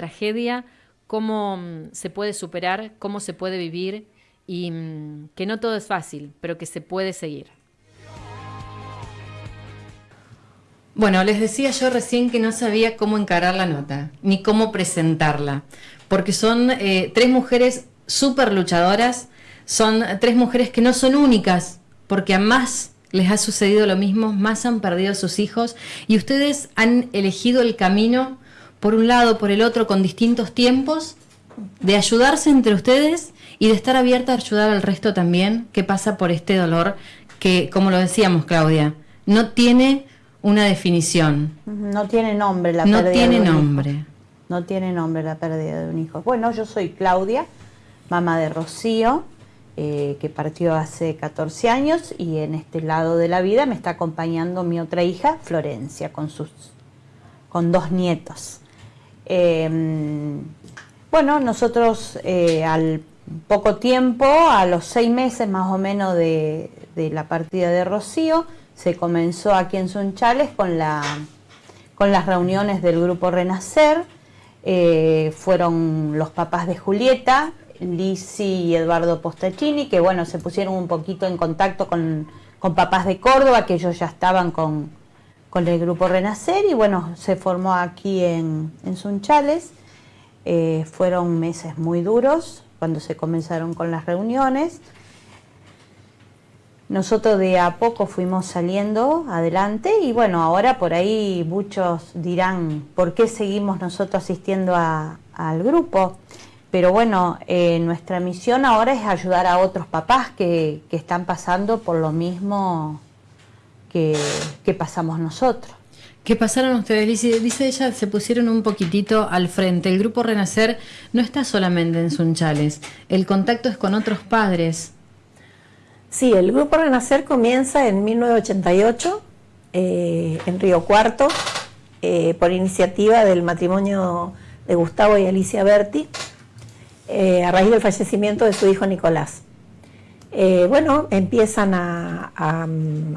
tragedia, cómo mm, se puede superar, cómo se puede vivir y mm, que no todo es fácil, pero que se puede seguir. Bueno, les decía yo recién que no sabía cómo encarar la nota, ni cómo presentarla, porque son eh, tres mujeres súper luchadoras, son tres mujeres que no son únicas, porque a más les ha sucedido lo mismo, más han perdido a sus hijos y ustedes han elegido el camino por un lado, por el otro, con distintos tiempos, de ayudarse entre ustedes y de estar abierta a ayudar al resto también que pasa por este dolor que, como lo decíamos, Claudia, no tiene una definición. No tiene nombre la no pérdida tiene de un nombre. hijo. No tiene nombre la pérdida de un hijo. Bueno, yo soy Claudia, mamá de Rocío, eh, que partió hace 14 años y en este lado de la vida me está acompañando mi otra hija, Florencia, con, sus, con dos nietos. Eh, bueno, nosotros eh, al poco tiempo, a los seis meses más o menos de, de la partida de Rocío, se comenzó aquí en Sunchales con, la, con las reuniones del grupo Renacer. Eh, fueron los papás de Julieta, Lisi y Eduardo Postachini, que bueno, se pusieron un poquito en contacto con, con papás de Córdoba, que ellos ya estaban con, con el grupo Renacer y bueno, se formó aquí en, en Sunchales. Eh, fueron meses muy duros cuando se comenzaron con las reuniones. Nosotros de a poco fuimos saliendo adelante y bueno, ahora por ahí muchos dirán por qué seguimos nosotros asistiendo al grupo. Pero bueno, eh, nuestra misión ahora es ayudar a otros papás que, que están pasando por lo mismo que, que pasamos nosotros. ¿Qué pasaron ustedes? Dice, dice ella, se pusieron un poquitito al frente. El grupo Renacer no está solamente en Sunchales, el contacto es con otros padres. Sí, el Grupo Renacer comienza en 1988 eh, en Río Cuarto eh, por iniciativa del matrimonio de Gustavo y Alicia Berti eh, a raíz del fallecimiento de su hijo Nicolás. Eh, bueno, empiezan a, a-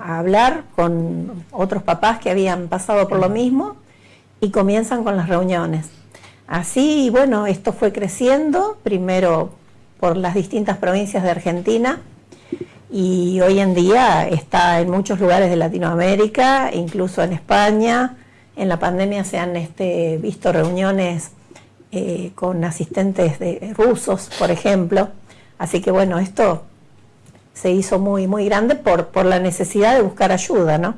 a hablar con otros papás que habían pasado por lo mismo y comienzan con las reuniones. Así, bueno, esto fue creciendo, primero por las distintas provincias de Argentina, y hoy en día está en muchos lugares de Latinoamérica, incluso en España. En la pandemia se han este, visto reuniones eh, con asistentes de rusos, por ejemplo. Así que bueno, esto se hizo muy, muy grande por, por la necesidad de buscar ayuda, ¿no?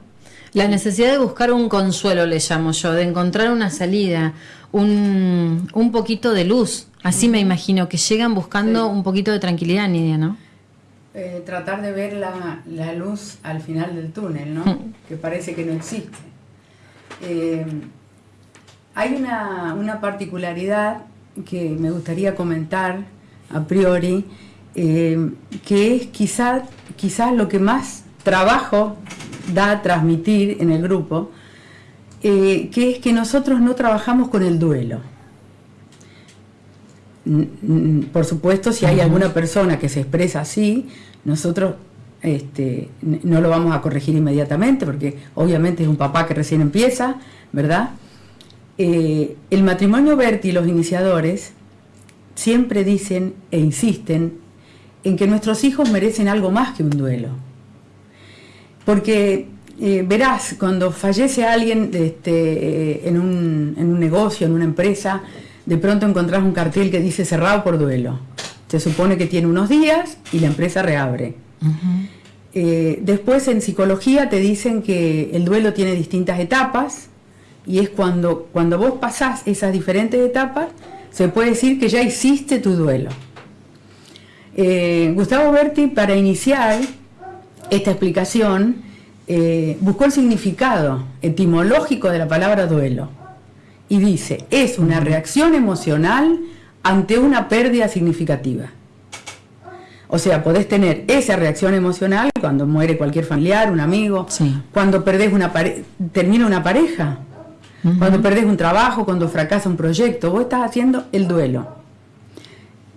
La necesidad de buscar un consuelo, le llamo yo, de encontrar una salida, un, un poquito de luz. Así me imagino que llegan buscando un poquito de tranquilidad, Nidia, ¿no? Eh, tratar de ver la, la luz al final del túnel, ¿no? Mm. que parece que no existe. Eh, hay una, una particularidad que me gustaría comentar a priori, eh, que es quizás lo que más trabajo da a transmitir en el grupo, eh, que es que nosotros no trabajamos con el duelo. Por supuesto, si hay alguna persona que se expresa así, nosotros este, no lo vamos a corregir inmediatamente, porque obviamente es un papá que recién empieza, ¿verdad? Eh, el matrimonio Berti y los iniciadores siempre dicen e insisten en que nuestros hijos merecen algo más que un duelo. Porque eh, verás, cuando fallece alguien este, eh, en, un, en un negocio, en una empresa, de pronto encontrás un cartel que dice cerrado por duelo. Se supone que tiene unos días y la empresa reabre. Eh, después en psicología te dicen que el duelo tiene distintas etapas y es cuando, cuando vos pasás esas diferentes etapas, se puede decir que ya hiciste tu duelo. Eh, Gustavo Berti, para iniciar esta explicación, eh, buscó el significado etimológico de la palabra duelo y dice, es una reacción emocional ante una pérdida significativa. O sea, podés tener esa reacción emocional cuando muere cualquier familiar, un amigo, Sí. cuando perdés una pare- termina una pareja, cuando perdés un trabajo, cuando fracasa un proyecto, vos estás haciendo el duelo.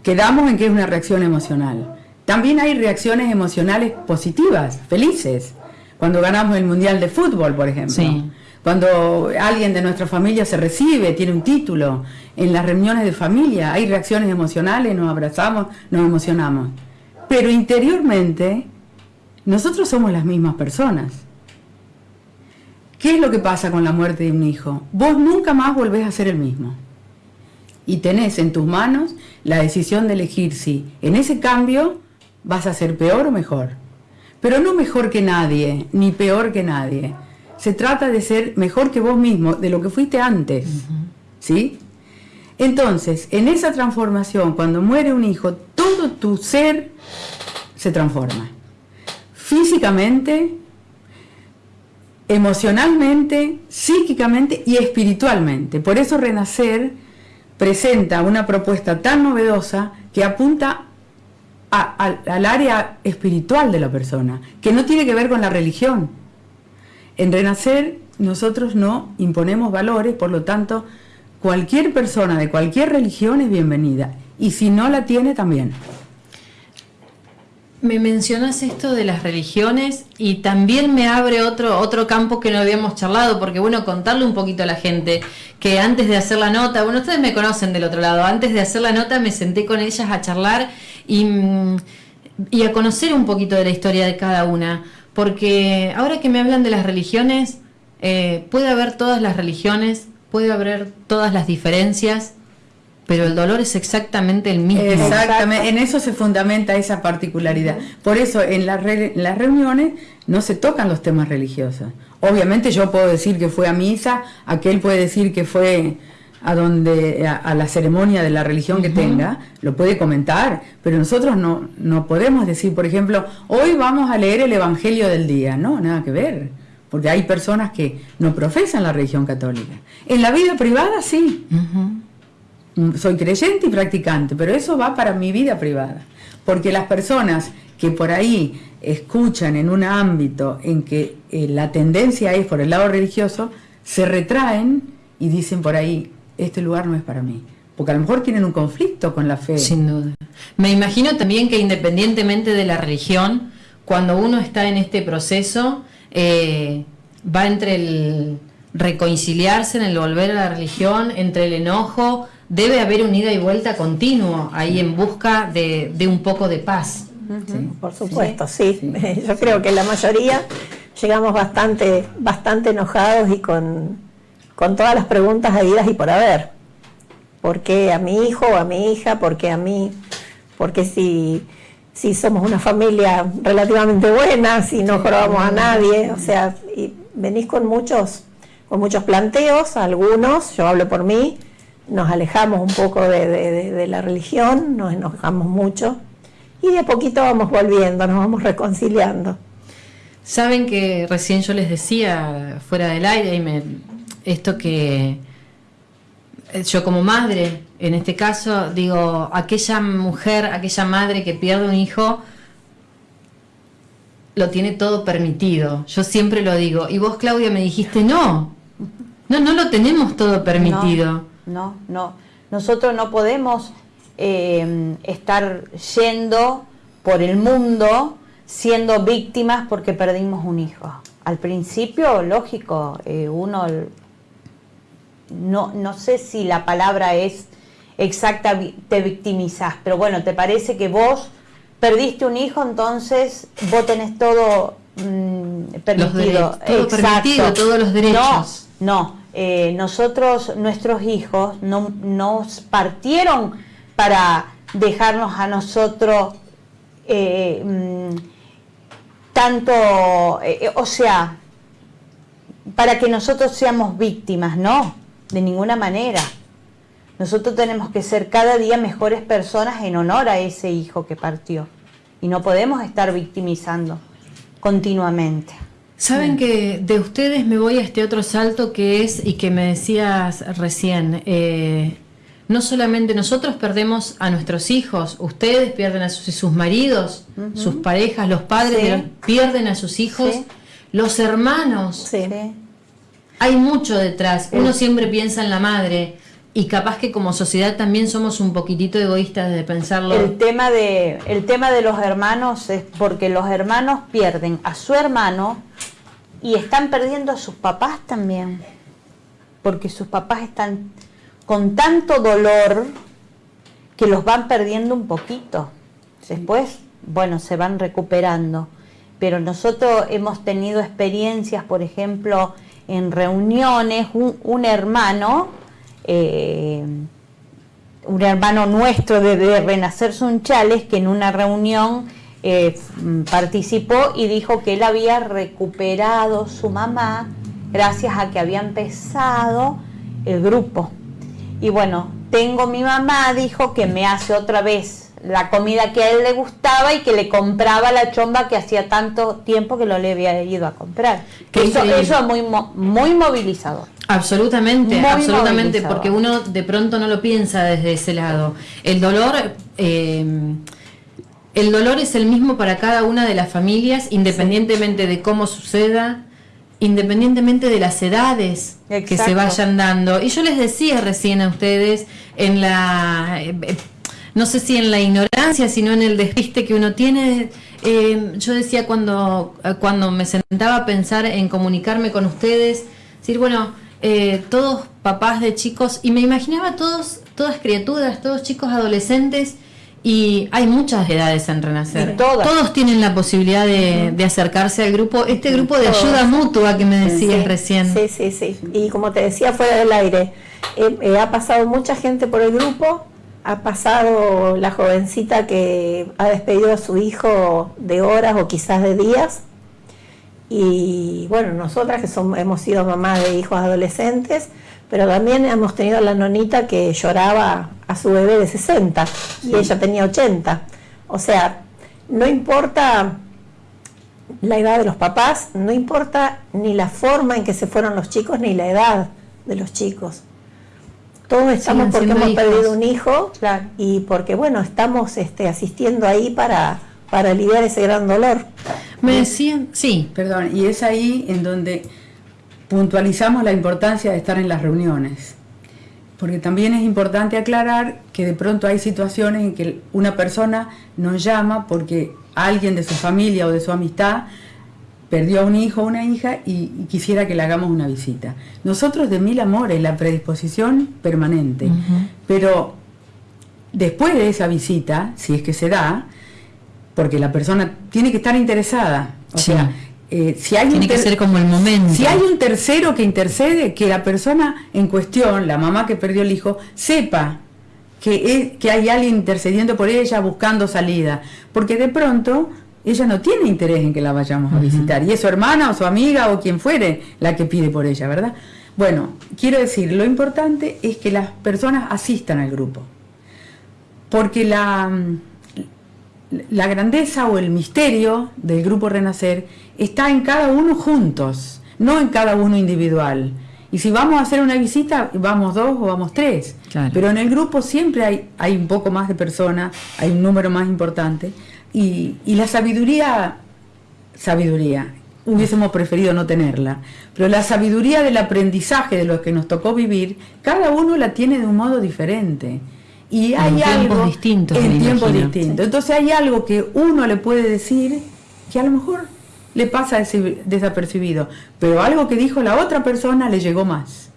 Quedamos en que es una reacción emocional. También hay reacciones emocionales positivas, felices. Cuando ganamos el Mundial de Fútbol, por ejemplo. Sí. Cuando alguien de nuestra familia se recibe, tiene un título, en las reuniones de familia hay reacciones emocionales, nos abrazamos, nos emocionamos. Pero interiormente, nosotros somos las mismas personas. ¿Qué es lo que pasa con la muerte de un hijo? Vos nunca más volvés a ser el mismo. Y tenés en tus manos la decisión de elegir si en ese cambio vas a ser peor o mejor. Pero no mejor que nadie, ni peor que nadie. Se trata de ser mejor que vos mismo, de lo que fuiste antes. ¿Sí? Entonces, en esa transformación, cuando muere un hijo, todo tu ser se transforma. Físicamente, emocionalmente, psíquicamente y espiritualmente. Por eso Renacer presenta una propuesta tan novedosa que apunta al área espiritual de la persona, que no tiene que ver con la religión. En Renacer nosotros no imponemos valores, por lo tanto, cualquier persona de cualquier religión es bienvenida, y si no la tiene también. Me mencionas esto de las religiones y también me abre otro, otro campo que no habíamos charlado, porque bueno, contarle un poquito a la gente que antes de hacer la nota, bueno, ustedes me conocen del otro lado, antes de hacer la nota me senté con ellas a charlar y, mm, a conocer un poquito de la historia de cada una, porque ahora que me hablan de las religiones, eh, puede haber todas las religiones, puede haber todas las diferencias, pero el dolor es exactamente el mismo. Exactamente, en eso se fundamenta esa particularidad. Por eso en, las reuniones no se tocan los temas religiosos. Obviamente yo puedo decir que fue a misa, aquel puede decir que fue a donde a, la ceremonia de la religión que tenga, lo puede comentar, pero nosotros no, no podemos decir, por ejemplo, hoy vamos a leer el Evangelio del día, no, nada que ver, porque hay personas que no profesan la religión católica. En la vida privada sí. Soy creyente y practicante, pero eso va para mi vida privada. Porque las personas que por ahí escuchan en un ámbito en que eh, la tendencia es por el lado religioso, se retraen y dicen por ahí, este lugar no es para mí. Porque a lo mejor tienen un conflicto con la fe. Sin duda. Me imagino también que independientemente de la religión, cuando uno está en este proceso, eh, va entre el reconciliarse, en el volver a la religión, entre el enojo, debe haber un ida y vuelta continuo ahí en busca de, un poco de paz. por supuesto, sí. Yo creo que la mayoría llegamos bastante, bastante enojados y con, todas las preguntas habidas y por haber. ¿Por qué a mi hijo o a mi hija? ¿Por qué a mí? Porque si, si somos una familia relativamente buena, si no jorobamos a nadie, o sea, y venís con muchos, con muchos planteos, algunos, yo hablo por mí, nos alejamos un poco de, la religión, nos enojamos mucho y de a poquito vamos volviendo, nos vamos reconciliando. Saben que recién yo les decía fuera del aire y me, esto que eh, yo como madre, en este caso, digo, aquella mujer, aquella madre que pierde un hijo, lo tiene todo permitido. Yo siempre lo digo. Y vos, Claudia, me dijiste, no, no, no lo tenemos todo permitido no, no. Nosotros no podemos eh, estar yendo por el mundo siendo víctimas porque perdimos un hijo. Al principio, lógico, eh, uno, no, no sé si la palabra es exacta, te victimizás, pero bueno, te parece que vos perdiste un hijo, entonces vos tenés todo mm, permitido. todo permitido, todos los derechos. No, no, eh, nosotros, nuestros hijos, no, nos partieron para dejarnos a nosotros eh, mm, tanto, eh, o sea, para que nosotros seamos víctimas, no, de ninguna manera. Nosotros tenemos que ser cada día mejores personas en honor a ese hijo que partió. Y no podemos estar victimizando continuamente. Saben que de ustedes me voy a este otro salto que es, y que me decías recién, eh, no solamente nosotros perdemos a nuestros hijos, ustedes pierden a sus, maridos, sus parejas, los padres pierden a sus hijos, los hermanos. Hay mucho detrás. Uno siempre piensa en la madre y capaz que como sociedad también somos un poquitito egoístas de pensarlo. El tema de, el tema de los hermanos es porque los hermanos pierden a su hermano y están perdiendo a sus papás también, porque sus papás están con tanto dolor que los van perdiendo un poquito. Después, bueno, se van recuperando. Pero nosotros hemos tenido experiencias, por ejemplo, en reuniones, un, hermano, eh, un hermano nuestro de, Renacer Sunchales, que en una reunión eh, participó y dijo que él había recuperado su mamá gracias a que había empezado el grupo. Y bueno, tengo mi mamá, dijo que me hace otra vez la comida que a él le gustaba y que le compraba la chomba que hacía tanto tiempo que no le había ido a comprar. eso, eso, es muy, muy movilizador. Absolutamente, absolutamente, porque uno de pronto no lo piensa desde ese lado. El dolor... Eh, el dolor es el mismo para cada una de las familias, independientemente de cómo suceda, independientemente de las edades que se vayan dando. Y yo les decía recién a ustedes, en la, eh, no sé si en la ignorancia, sino en el despiste que uno tiene, eh, yo decía cuando, cuando me sentaba a pensar en comunicarme con ustedes, decir, bueno, eh, todos papás de chicos, y me imaginaba todos, todas criaturas, todos chicos adolescentes, y hay muchas edades en Renacer. Todos tienen la posibilidad de, acercarse al grupo, este grupo de ayuda mutua que me decías recién. Sí, sí, sí. Y como te decía fuera del aire, eh, eh, ha pasado mucha gente por el grupo, ha pasado la jovencita que ha despedido a su hijo de horas o quizás de días. Y bueno, nosotras que somos, hemos sido mamás de hijos adolescentes, pero también hemos tenido a la nonita que lloraba a su bebé de 60 y ella tenía 80. O sea, no importa la edad de los papás, no importa ni la forma en que se fueron los chicos ni la edad de los chicos. Todos estamos porque hemos perdido un hijo y porque, bueno, estamos este, asistiendo ahí para, para aliviar ese gran dolor. Me decían, sí, perdón, y es ahí en donde puntualizamos la importancia de estar en las reuniones, porque también es importante aclarar que de pronto hay situaciones en que una persona nos llama porque alguien de su familia o de su amistad perdió a un hijo o una hija y, quisiera que le hagamos una visita. Nosotros de mil amores, la predisposición permanente, pero después de esa visita, si es que se da, porque la persona tiene que estar interesada, o sea, eh, si hay Tiene que ser como el momento. Si hay un tercero que intercede, que la persona en cuestión, la mamá que perdió el hijo, sepa que, que hay alguien intercediendo por ella, buscando salida. Porque de pronto ella no tiene interés en que la vayamos a visitar. Y es su hermana o su amiga o quien fuere la que pide por ella, ¿verdad? Bueno, quiero decir, lo importante es que las personas asistan al grupo. Porque la, la grandeza o el misterio del grupo Renacer está en cada uno juntos, no en cada uno individual. Y si vamos a hacer una visita, vamos dos o vamos tres. Pero en el grupo siempre hay, hay un poco más de personas, hay un número más importante. Y, y la sabiduría, sabiduría, hubiésemos preferido no tenerla, pero la sabiduría del aprendizaje de lo que nos tocó vivir, cada uno la tiene de un modo diferente. Y hay algo distintos, en tiempos distintos. Entonces hay algo que uno le puede decir que a lo mejor le pasa desapercibido, pero algo que dijo la otra persona le llegó más.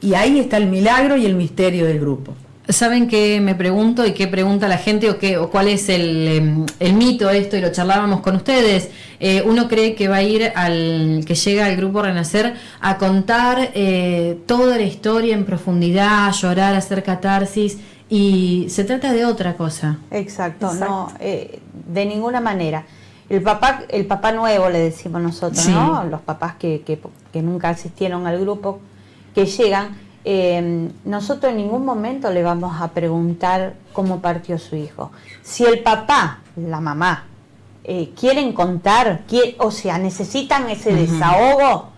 Y ahí está el milagro y el misterio del grupo. ¿Saben qué me pregunto y qué pregunta la gente o, qué, o cuál es el, em, el mito esto? Y lo charlábamos con ustedes. Eh, uno cree que va a ir al que llega al grupo Renacer a contar eh, toda la historia en profundidad, llorar, hacer catarsis y se trata de otra cosa. Exacto, no, eh, de ninguna manera. El papá, el papá nuevo le decimos nosotros, ¿no? Los papás que, que, nunca asistieron al grupo, que llegan, eh, nosotros en ningún momento le vamos a preguntar cómo partió su hijo. Si el papá, la mamá, eh, quieren contar, o sea, necesitan ese desahogo,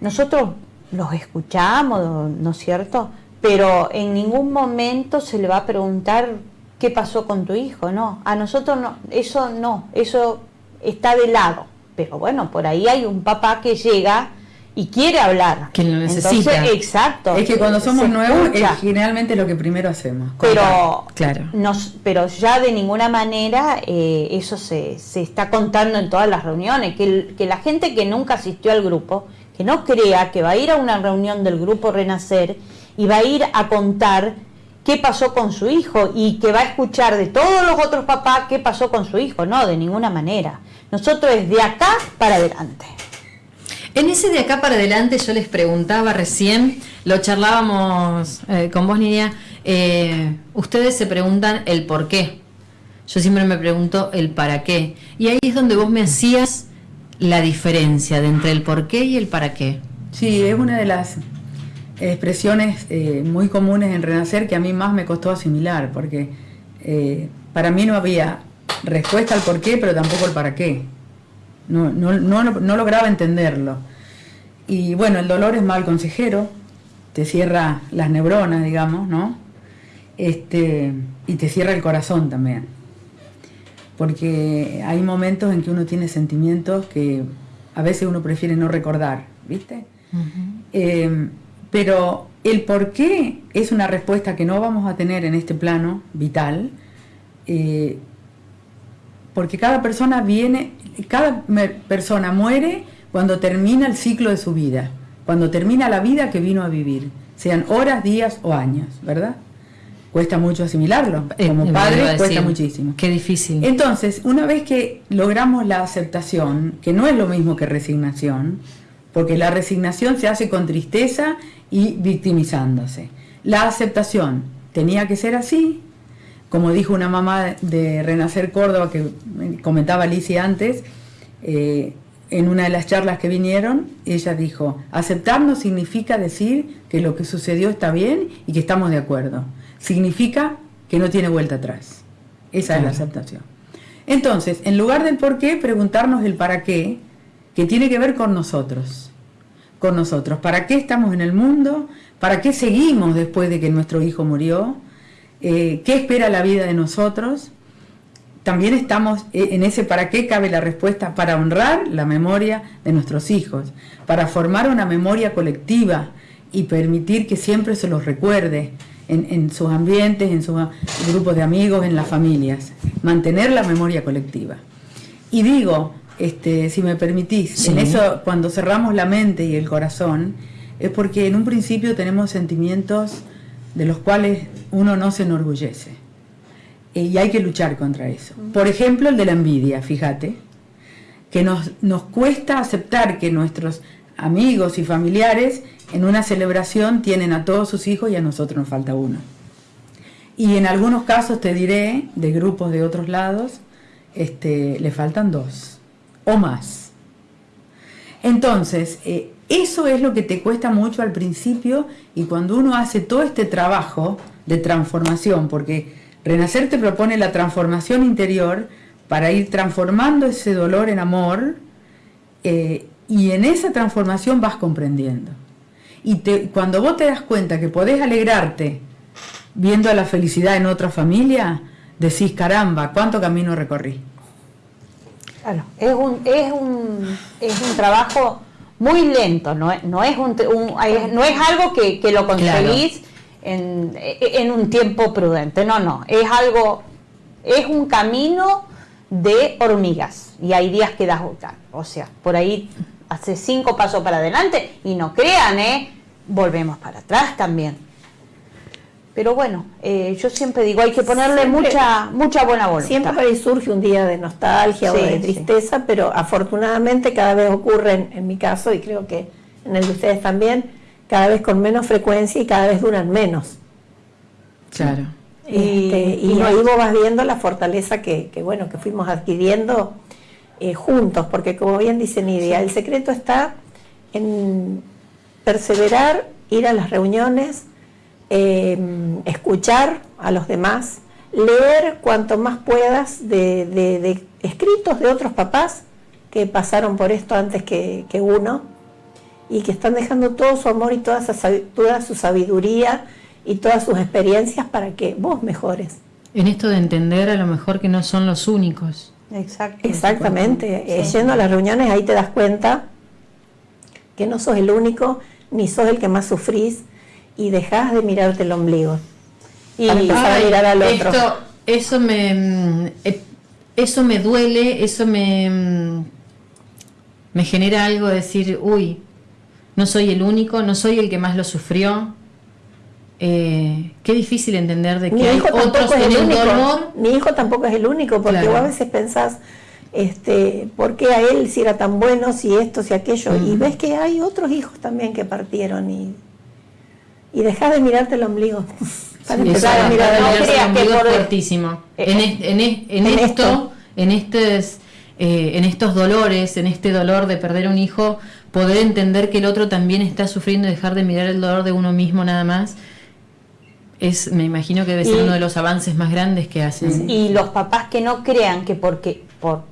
nosotros los escuchamos, ¿no es cierto? Pero en ningún momento se le va a preguntar qué pasó con tu hijo, no. A nosotros no, eso no, eso está de lado. Pero bueno, por ahí hay un papá que llega y quiere hablar. Que lo necesita. Entonces, exacto. Es que cuando somos nuevos, es generalmente lo que primero hacemos. pero Claro. nos, pero ya de ninguna manera eh, eso se, se está contando en todas las reuniones, que, el- que la gente que nunca asistió al grupo, que no crea que va a ir a una reunión del grupo Renacer y va a ir a contar qué pasó con su hijo y que va a escuchar de todos los otros papás qué pasó con su hijo, no, de ninguna manera. Nosotros es de acá para adelante. En ese de acá para adelante yo les preguntaba recién, lo charlábamos eh, con vos Nidia, eh, ustedes se preguntan el por qué. Yo siempre me pregunto el para qué. Y ahí es donde vos me hacías la diferencia de entre el por qué y el para qué. Sí, es una de las expresiones eh, muy comunes en Renacer que a mí más me costó asimilar, porque eh, para mí no había respuesta al por qué, pero tampoco el para qué. No, no, no, no lograba entenderlo. Y bueno, el dolor es mal consejero, te cierra las neuronas, digamos, ¿no? Este, y te cierra el corazón también. Porque hay momentos en que uno tiene sentimientos que a veces uno prefiere no recordar, ¿viste? Eh, pero el por qué es una respuesta que no vamos a tener en este plano vital, eh, porque cada persona viene, cada persona muere cuando termina el ciclo de su vida, cuando termina la vida que vino a vivir, sean horas, días o años, ¿verdad? Cuesta mucho asimilarlo, Eh, como padre cuesta muchísimo. Qué difícil. Entonces, una vez que logramos la aceptación, que no es lo mismo que resignación, porque la resignación se hace con tristeza y victimizándose. La aceptación tenía que ser así, como dijo una mamá de Renacer Córdoba que comentaba Alicia antes, eh, en una de las charlas que vinieron, ella dijo, aceptar no significa decir que lo que sucedió está bien y que estamos de acuerdo. Significa que no tiene vuelta atrás. Esa es la aceptación. Entonces, en lugar del por qué, preguntarnos el para qué, que tiene que ver con nosotros. Con nosotros. ¿Para qué estamos en el mundo? ¿Para qué seguimos después de que nuestro hijo murió? Eh, ¿Qué espera la vida de nosotros? También estamos eh, en ese para qué cabe la respuesta para honrar la memoria de nuestros hijos, para formar una memoria colectiva y permitir que siempre se los recuerde en, en sus ambientes, en sus grupos de amigos, en las familias. Mantener la memoria colectiva. Y digo, este, si me permitís, Sí. en eso cuando cerramos la mente y el corazón, es porque en un principio tenemos sentimientos de los cuales uno no se enorgullece. Eh, Y hay que luchar contra eso. Por ejemplo, el de la envidia, fíjate, que nos, nos cuesta aceptar que nuestros amigos y familiares en una celebración tienen a todos sus hijos y a nosotros nos falta uno. Y en algunos casos, te diré, de grupos de otros lados, este, le faltan dos o más. Entonces, eh, eso es lo que te cuesta mucho al principio y cuando uno hace todo este trabajo de transformación, porque Renacer te propone la transformación interior para ir transformando ese dolor en amor eh, y en esa transformación vas comprendiendo. Y te- cuando vos te das cuenta que podés alegrarte viendo la felicidad en otra familia, decís, caramba, ¿cuánto camino recorrí? Claro, es un, es un, es un trabajo muy lento, no es, no es, un, un- no es algo que, que lo conseguís en, en un tiempo prudente, no, no, es algo, es un camino de hormigas y hay días que das, o sea, por ahí hace cinco pasos para adelante y no crean, ¿eh? volvemos para atrás también. Pero bueno, eh, yo siempre digo, hay que ponerle Siempre- mucha mucha buena voluntad. Siempre surge un día de nostalgia Sí, o de sí. tristeza, pero afortunadamente cada vez ocurren, en mi caso, y creo que en el de ustedes también, cada vez con menos frecuencia y cada vez duran menos. Claro. Y- Este, y y no ahí vos vas viendo la fortaleza que, que, bueno que fuimos adquiriendo eh, juntos, porque como bien dice Nidia, el secreto está en perseverar, ir a las reuniones, eh, escuchar a los demás, leer cuanto más puedas de, de- de escritos de otros papás que pasaron por esto antes que, que uno y que están dejando todo su amor y toda, esa sabi- toda su sabiduría y todas sus experiencias para que vos mejores. En esto de entender a lo mejor que no son los únicos. Exacto. Exactamente, eh, yendo a las reuniones ahí te das cuenta que no sos el único, ni sos el que más sufrís, y dejás de mirarte el ombligo. Y para empezar a mirar al otro. eso me mm, eh, eso me duele, eso me, mm, me genera algo de decir, uy, no soy el único, no soy el que más lo sufrió. Eh, qué difícil entender de que hay otros en el, dolor. Mi hijo tampoco es el único, porque vos a veces pensás, este, ¿por qué a él si era tan bueno, si esto, si aquello? Y ves que hay otros hijos también que partieron y, y dejás de mirarte el ombligo. Para empezar a mirar el ombligo fuertísimo. En, en, esto, en estos, eh, en estos dolores, en este dolor de perder un hijo, poder entender que el otro también está sufriendo y dejar de mirar el dolor de uno mismo nada más es, me imagino que debe ser uno de los avances más grandes que hacen. Y los papás que no crean que porque por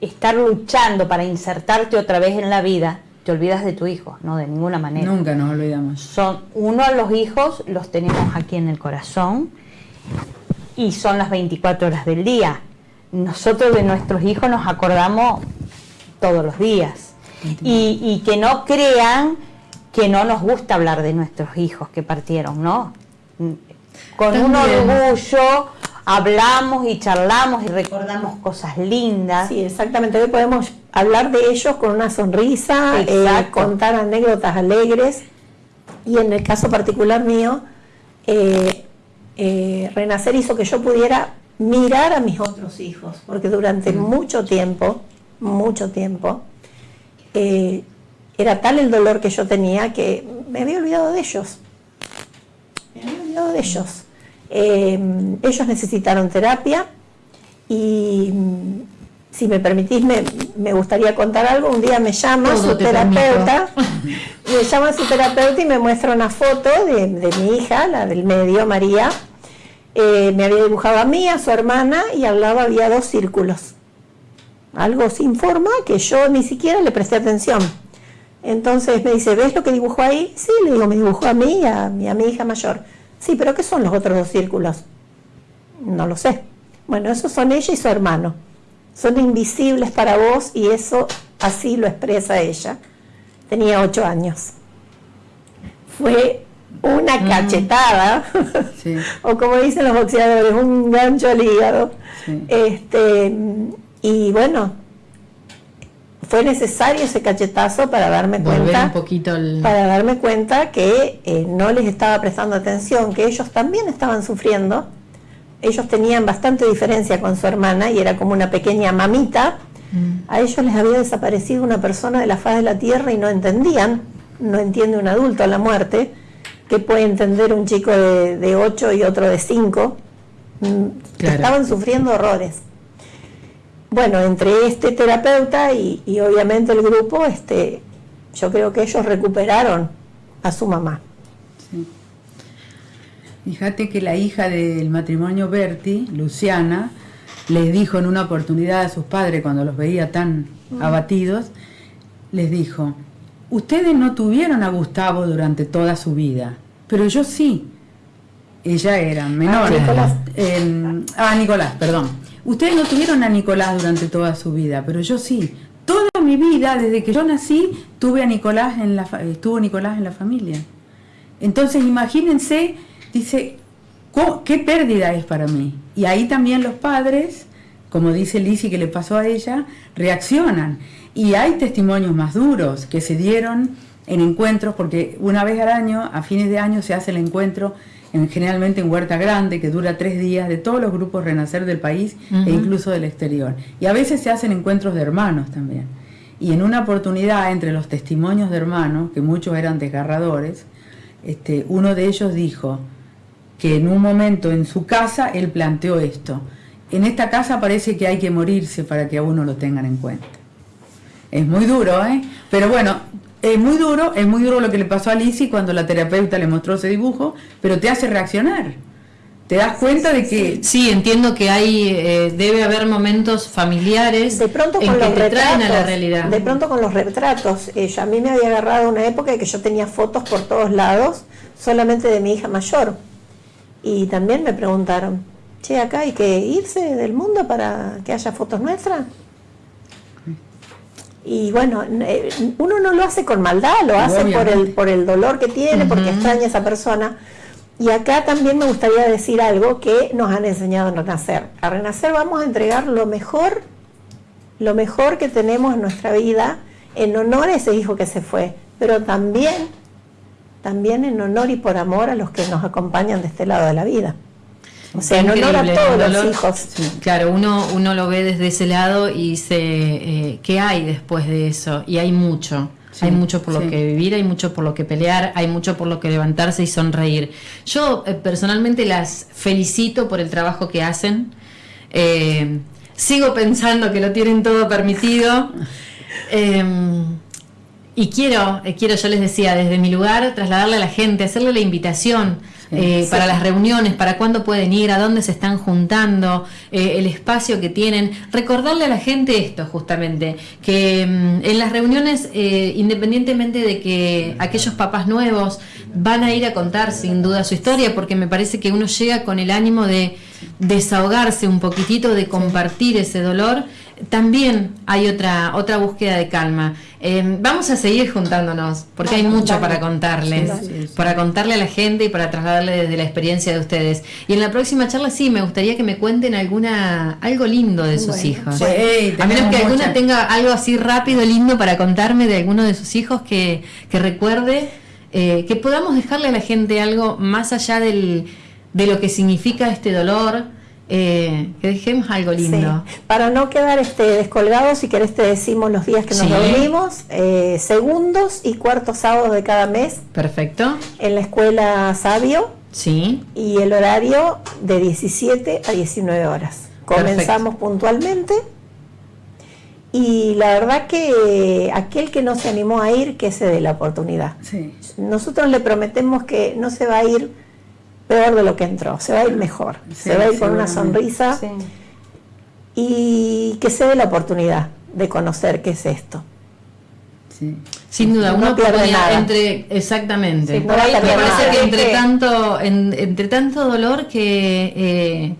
estar luchando para insertarte otra vez en la vida, te olvidas de tu hijo, no de ninguna manera. Nunca nos olvidamos. Son uno de los hijos los tenemos aquí en el corazón y son las 24 horas del día. Nosotros de nuestros hijos nos acordamos todos los días. Y, y que no crean que no nos gusta hablar de nuestros hijos que partieron, ¿no? con un orgullo hablamos y charlamos y recordamos cosas lindas. Sí, exactamente. Hoy podemos hablar de ellos con una sonrisa, eh, contar anécdotas alegres. Y en el caso particular mío, eh, eh, Renacer hizo que yo pudiera mirar a mis otros hijos, porque durante mucho tiempo, mucho tiempo, era tal el dolor que yo tenía que me había olvidado de ellos de ellos. Em, ellos necesitaron terapia y mm, si me permitís me, gustaría contar algo. Un día me llama su terapeuta, me llama su terapeuta y me muestra una foto de, mi hija, la del medio, María. Eh, me había dibujado a mí, a su hermana y al lado había dos círculos. Algo sin forma que yo ni siquiera le presté atención. Entonces me dice, ¿ves lo que dibujó ahí? Sí, le digo, me dibujó a mí y a mi hija mayor. Sí, pero ¿qué son los otros dos círculos? No lo sé. Bueno, esos son ella y su hermano. Son invisibles para vos y eso así lo expresa ella. Tenía ocho años. Fue una mm. cachetada, o como dicen los boxeadores, un gancho al hígado. Este, y bueno, fue necesario ese cachetazo para darme cuenta para darme cuenta que eh, no les estaba prestando atención que ellos también estaban sufriendo ellos tenían bastante diferencia con su hermana y era como una pequeña mamita mm. a ellos les había desaparecido una persona de la faz de la tierra y no entendían no entiende un adulto la muerte que puede entender un chico de, de 8 y otro de 5 mm, estaban sufriendo horrores bueno, entre este terapeuta y, obviamente el grupo, este, yo creo que ellos recuperaron a su mamá. Fíjate que la hija del matrimonio Berti, Luciana, les dijo en una oportunidad a sus padres cuando los veía tan mm. abatidos, les dijo, ustedes no tuvieron a Gustavo durante toda su vida, pero yo sí. Ella era menor. Ah, Nicolás. ah, Nicolás, perdón. Ustedes no tuvieron a Nicolás durante toda su vida, pero yo sí. Toda mi vida, desde que yo nací, tuve a Nicolás en la, estuvo Nicolás en la familia. Entonces, imagínense, dice, ¿qué pérdida es para mí? Y ahí también los padres, como dice Lizzie que le pasó a ella, reaccionan. Y hay testimonios más duros que se dieron en encuentros, porque una vez al año, a fines de año, se hace el encuentro generalmente en Huerta Grande, que dura tres días, de todos los grupos Renacer del país e incluso del exterior. Y a veces se hacen encuentros de hermanos también. Y en una oportunidad, entre los testimonios de hermanos, que muchos eran desgarradores, este, uno de ellos dijo que en un momento en su casa él planteó esto. En esta casa parece que hay que morirse para que a uno lo tengan en cuenta. Es muy duro, ¿eh? Pero bueno, es muy duro, es muy duro lo que le pasó a Lizzie cuando la terapeuta le mostró ese dibujo, pero te hace reaccionar. Te das cuenta de que... Sí, entiendo que hay, eh, debe haber momentos familiares de pronto con los que retratos, a la realidad. De pronto con los retratos. a mí me había agarrado una época en que yo tenía fotos por todos lados, solamente de mi hija mayor. Y también me preguntaron, che, acá hay que irse del mundo para que haya fotos nuestras. Y bueno, eh, uno no lo hace con maldad, lo hace por el, por el dolor que tiene, porque extraña a esa persona. Y acá también me gustaría decir algo que nos han enseñado en Renacer. A Renacer vamos a entregar lo mejor, lo mejor que tenemos en nuestra vida en honor a ese hijo que se fue, pero también, también en honor y por amor a los que nos acompañan de este lado de la vida. O sea, en honor a todos los hijos. claro, uno, uno lo ve desde ese lado y dice, eh, ¿qué hay después de eso? Y hay mucho. hay mucho por lo que vivir, hay mucho por lo que pelear, hay mucho por lo que levantarse y sonreír. Yo eh, personalmente las felicito por el trabajo que hacen. Eh, sigo pensando que lo tienen todo permitido. Y quiero, eh, quiero, yo les decía, desde mi lugar, trasladarle a la gente, hacerle la invitación eh, para las reuniones, para cuándo pueden ir, a dónde se están juntando, eh, el espacio que tienen. Recordarle a la gente esto, justamente, que mm, en las reuniones, independientemente de que aquellos papás nuevos van a ir a contar sin duda su historia, porque me parece que uno llega con el ánimo de desahogarse un poquitito, de compartir ese dolor también hay otra, otra búsqueda de calma. Eh, vamos a seguir juntándonos, porque hay mucho para contarles, para contarle a la gente y para trasladarle desde la experiencia de ustedes. Y en la próxima charla sí, me gustaría que me cuenten alguna algo lindo de sus hijos. a menos que alguna tenga algo así rápido, lindo para contarme de alguno de sus hijos que, que recuerde, eh, que podamos dejarle a la gente algo más allá del, de lo que significa este dolor eh, que dejemos algo lindo. Para no quedar este, descolgados, si querés te decimos los días que nos reunimos, eh, segundos y cuartos sábados de cada mes. Perfecto. En la escuela Sabio. Sí. Y el horario de 17 a 19 horas. Comenzamos puntualmente. Y la verdad que aquel que no se animó a ir, que se dé la oportunidad. Nosotros le prometemos que no se va a ir peor de lo que entró, se va a ir mejor, se va a ir con una sonrisa y que se dé la oportunidad de conocer qué es esto. Sin duda, una oportunidad entre exactamente. me parece que entre tanto, entre tanto dolor que eh,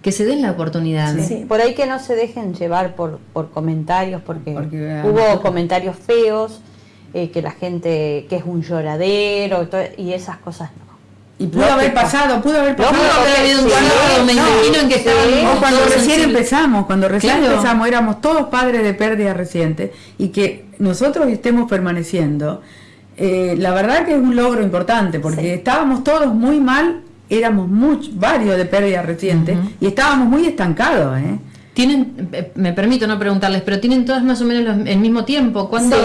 que se den la oportunidad. por ahí que no se dejen llevar por, por comentarios, porque, hubo comentarios feos, eh, que la gente, que es un lloradero y esas cosas no. Y pudo haber pasado, pudo haber pasado. haber habido un me imagino en que estaban. cuando recién empezamos, cuando recién empezamos, éramos todos padres de pérdida reciente y que nosotros estemos permaneciendo. Eh, la verdad que es un logro importante porque estábamos todos muy mal, éramos muchos, varios de pérdida reciente y estábamos muy estancados. ¿eh? Tienen, me permito no preguntarles, pero tienen todas más o menos el mismo tiempo. ¿Cuándo?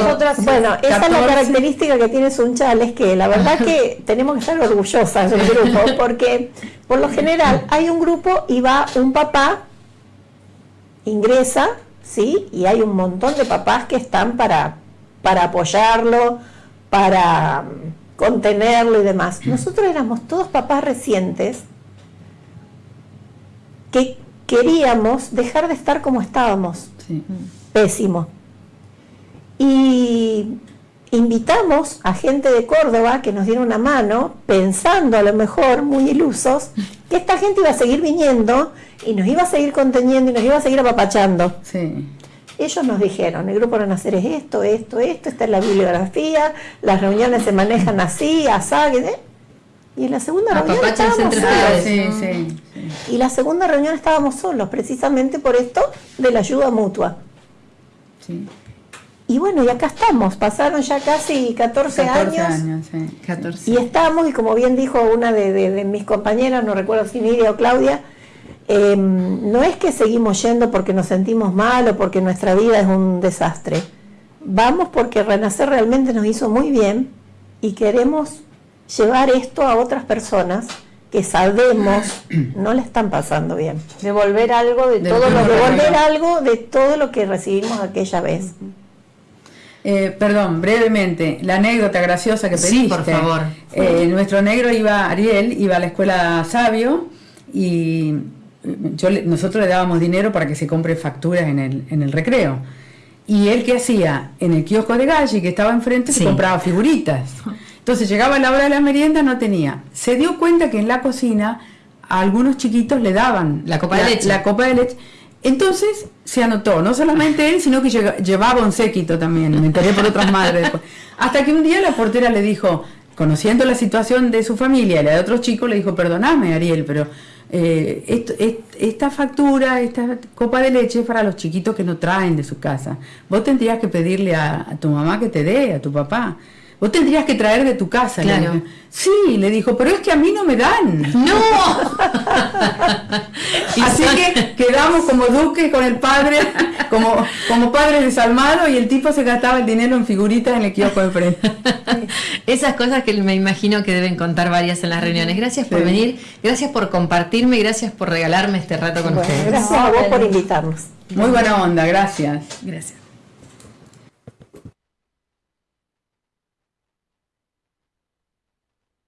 bueno, esa es la característica que tiene Sunchal, es que la verdad que tenemos que estar orgullosas del grupo, porque por lo general hay un grupo y va un papá, ingresa, ¿sí? Y hay un montón de papás que están para, para apoyarlo, para mm, contenerlo y demás. Nosotros éramos todos papás recientes que queríamos dejar de estar como estábamos. Pésimo. Y invitamos a gente de Córdoba que nos diera una mano, pensando a lo mejor, muy ilusos, que esta gente iba a seguir viniendo y nos iba a seguir conteniendo y nos iba a seguir apapachando. Ellos nos dijeron, el grupo Renacer es esto, esto, esto, esta es la bibliografía, las reuniones se manejan así, asá, y en la segunda reunión estábamos solos. Y la segunda reunión estábamos solos, precisamente por esto de la ayuda mutua. Y bueno, y acá estamos, pasaron ya casi 14, 14 años. 14. Y estamos, y como bien dijo una de, mis compañeras, no recuerdo si Nidia o Claudia, em, no es que seguimos yendo porque nos sentimos mal o porque nuestra vida es un desastre. Vamos porque Renacer realmente nos hizo muy bien y queremos llevar esto a otras personas que sabemos no le están pasando bien. Devolver algo de, todo lo devolver algo de todo lo que recibimos aquella vez. Eh, perdón, brevemente, la anécdota graciosa que pediste. Sí, por favor. Eh, nuestro negro iba, Ariel, iba a la escuela Sabio y yo, nosotros le dábamos dinero para que se compre facturas en el, en el recreo. Y él que hacía en el kiosco de Galli, que estaba enfrente, se compraba figuritas. Entonces llegaba la hora de la merienda, no tenía. Se dio cuenta que en la cocina a algunos chiquitos le daban la copa de leche. La copa de leche Entonces se anotó, no solamente él, sino que llevaba un séquito también, me enteré por otras madres después. Hasta que un día la portera le dijo, conociendo la situación de su familia y la de otros chicos, le dijo, perdoname Ariel, pero eh, esto- est- esta factura, esta copa de leche es para los chiquitos que no traen de su casa. Vos tendrías que pedirle a, a tu mamá que te dé, a tu papá. Vos tendrías que traer de tu casa. Claro. Sí, le dijo, pero es que a mí no me dan. ¡No! Y Así que quedamos como duques con el padre, como, como padre desalmado y el tipo se gastaba el dinero en figuritas en el kiosco de frente. Esas cosas que me imagino que deben contar varias en las reuniones. Gracias por Sí. venir, gracias por compartirme, gracias por regalarme este rato con Bueno, ustedes. gracias a vos por invitarnos. Muy buena onda, gracias. Gracias.